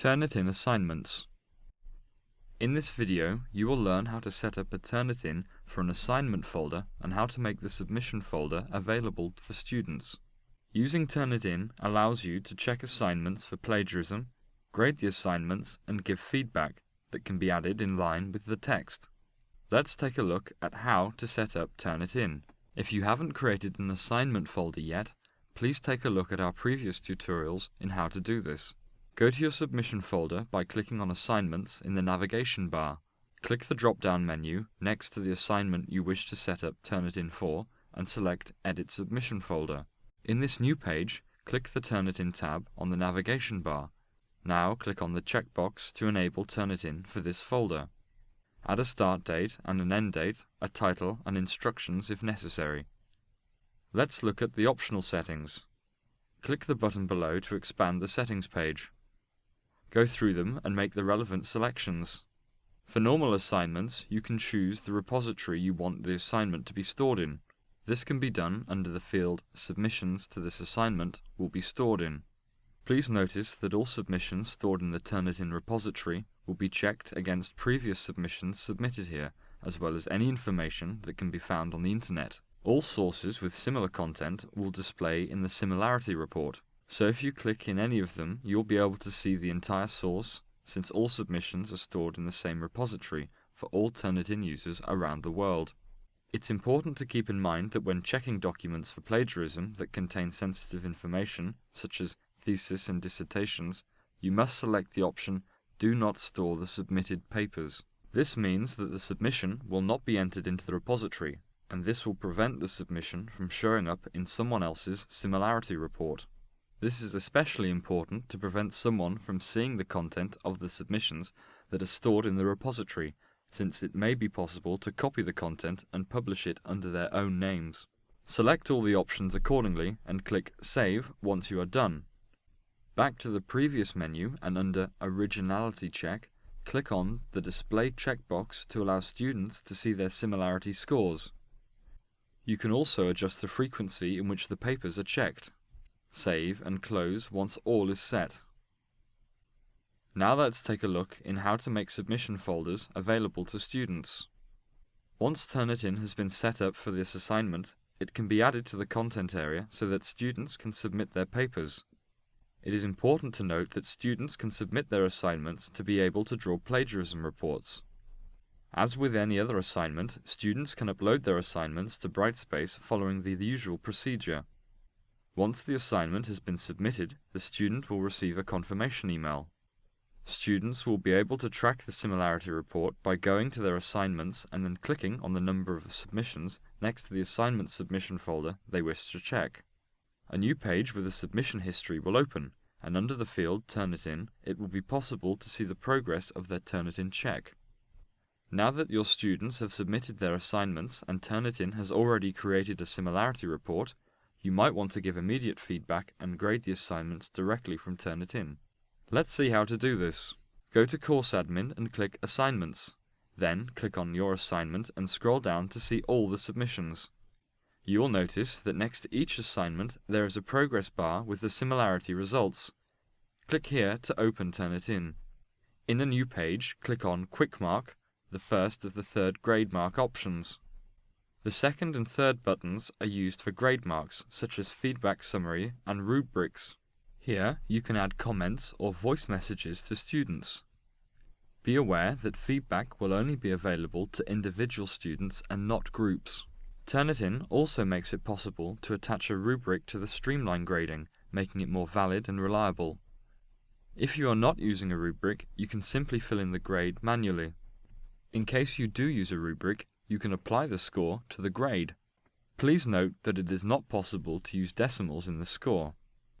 Turnitin assignments. In this video, you will learn how to set up a Turnitin for an assignment folder and how to make the submission folder available for students. Using Turnitin allows you to check assignments for plagiarism, grade the assignments, and give feedback that can be added in line with the text. Let's take a look at how to set up Turnitin. If you haven't created an assignment folder yet, please take a look at our previous tutorials in how to do this. Go to your submission folder by clicking on Assignments in the navigation bar. Click the drop-down menu next to the assignment you wish to set up Turnitin for and select Edit Submission Folder. In this new page, click the Turnitin tab on the navigation bar. Now click on the checkbox to enable Turnitin for this folder. Add a start date and an end date, a title and instructions if necessary. Let's look at the optional settings. Click the button below to expand the settings page. Go through them and make the relevant selections. For normal assignments, you can choose the repository you want the assignment to be stored in. This can be done under the field Submissions to this assignment will be stored in. Please notice that all submissions stored in the Turnitin repository will be checked against previous submissions submitted here, as well as any information that can be found on the internet. All sources with similar content will display in the Similarity Report, so if you click in any of them, you'll be able to see the entire source, since all submissions are stored in the same repository for all Turnitin users around the world. It's important to keep in mind that when checking documents for plagiarism that contain sensitive information, such as thesis and dissertations, you must select the option Do not store the submitted papers. This means that the submission will not be entered into the repository, and this will prevent the submission from showing up in someone else's similarity report. This is especially important to prevent someone from seeing the content of the submissions that are stored in the repository, since it may be possible to copy the content and publish it under their own names. Select all the options accordingly and click Save once you are done. Back to the previous menu and under Originality Check, click on the Display checkbox to allow students to see their similarity scores. You can also adjust the frequency in which the papers are checked. Save and close once all is set. Now let's take a look in how to make submission folders available to students. Once Turnitin has been set up for this assignment, it can be added to the content area so that students can submit their papers. It is important to note that students can submit their assignments to be able to draw plagiarism reports. As with any other assignment, students can upload their assignments to Brightspace following the usual procedure. Once the assignment has been submitted, the student will receive a confirmation email. Students will be able to track the similarity report by going to their assignments and then clicking on the number of submissions next to the assignment submission folder they wish to check. A new page with a submission history will open, and under the field Turnitin, it will be possible to see the progress of their Turnitin check. Now that your students have submitted their assignments and Turnitin has already created a similarity report, you might want to give immediate feedback and grade the assignments directly from Turnitin. Let's see how to do this. Go to Course Admin and click Assignments. Then click on your assignment and scroll down to see all the submissions. You will notice that next to each assignment there is a progress bar with the similarity results. Click here to open Turnitin. In a new page, click on Quick Mark the first of the third grade mark options. The second and third buttons are used for grade marks, such as feedback summary and rubrics. Here, you can add comments or voice messages to students. Be aware that feedback will only be available to individual students and not groups. Turnitin also makes it possible to attach a rubric to the streamline grading, making it more valid and reliable. If you are not using a rubric, you can simply fill in the grade manually. In case you do use a rubric, you can apply the score to the grade. Please note that it is not possible to use decimals in the score.